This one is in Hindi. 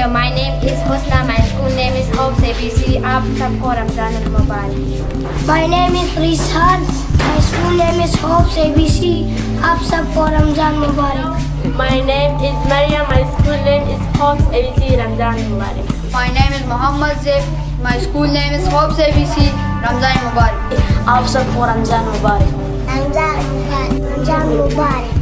Husna. My school name is Hopes ABC. आप सबको रमज़ान मुबारक My name is Rizhan. My school name is Hopes ABC. आप सबको रमज़ान मुबारक My name is Maryam. My school name is Hopes ABC. Ramzan Mubarak My name is Muhammad Zeb. My school name is Hopes ABC. Ramzan Mubarak. आप सबको रमज़ान मुबारक रमज़ान मुबारक रमज़ान मुबारक